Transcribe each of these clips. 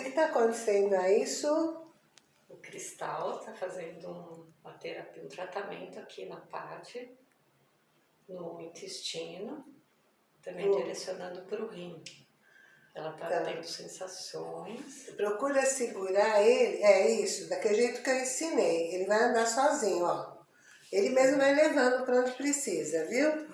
que está acontecendo aí, Su? O Cristal está fazendo um, uma terapia, um tratamento aqui na parte, no intestino, também hum. direcionando para o rim. Ela está tá. tendo sensações. Procura segurar ele, é isso, daquele jeito que eu ensinei. Ele vai andar sozinho, ó. Ele mesmo vai levando para onde precisa, viu?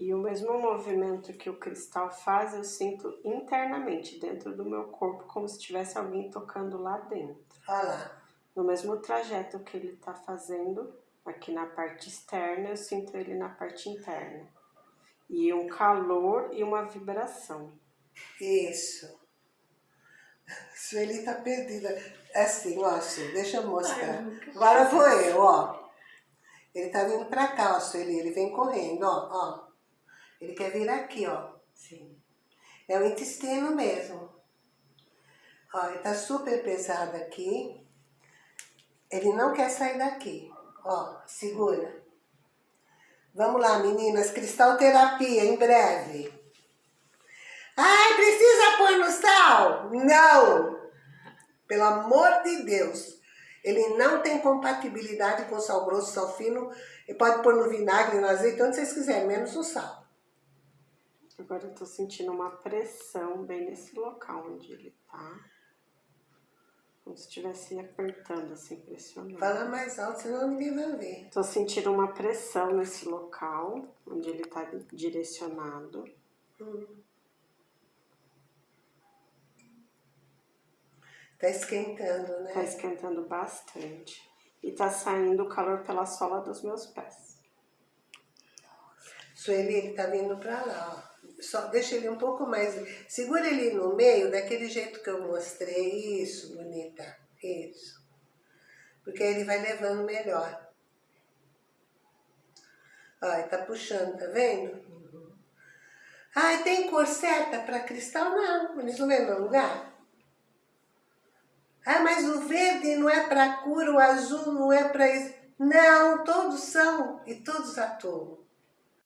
E o mesmo movimento que o cristal faz, eu sinto internamente, dentro do meu corpo, como se tivesse alguém tocando lá dentro. Olha lá. No mesmo trajeto que ele está fazendo, aqui na parte externa, eu sinto ele na parte interna. E um calor e uma vibração. Isso. Sueli tá perdida. É assim, ó, deixa eu mostrar. Agora vou eu, ó. Ele tá vindo pra cá, ó, Sueli. Ele vem correndo, ó, ó. Ele quer vir aqui, ó. Sim. É o intestino mesmo. Ó, ele tá super pesado aqui. Ele não quer sair daqui. Ó, segura. Vamos lá, meninas. Cristal terapia, em breve. Ai, precisa pôr no sal? Não! Pelo amor de Deus. Ele não tem compatibilidade com sal grosso, sal fino. Ele pode pôr no vinagre, no azeite, onde vocês quiserem, menos no sal. Agora eu tô sentindo uma pressão bem nesse local onde ele tá. Como se estivesse apertando, assim, pressionando. Fala mais alto, senão ninguém vai ver. Tô sentindo uma pressão nesse local, onde ele tá direcionado. Hum. Tá esquentando, né? Tá esquentando bastante. E tá saindo o calor pela sola dos meus pés. Sueli, ele tá vindo pra lá, ó só deixa ele um pouco mais, segura ele no meio, daquele jeito que eu mostrei, isso, bonita, isso. Porque aí ele vai levando melhor. Ó, tá puxando, tá vendo? Uhum. Ai, tem cor certa para cristal? Não, eles não vêm no lugar. Ah, mas o verde não é para cura, o azul não é para isso. Não, todos são e todos atuam.